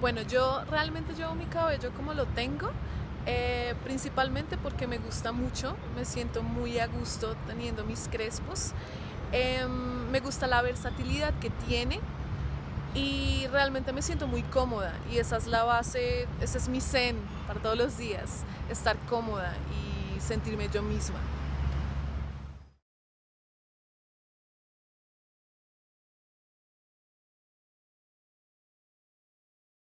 Bueno, yo realmente llevo mi cabello como lo tengo, eh, principalmente porque me gusta mucho, me siento muy a gusto teniendo mis crespos. Em, me gusta la versatilidad que tiene y realmente me siento muy cómoda y esa es la base, ese es mi zen para todos los días, estar cómoda y sentirme yo misma.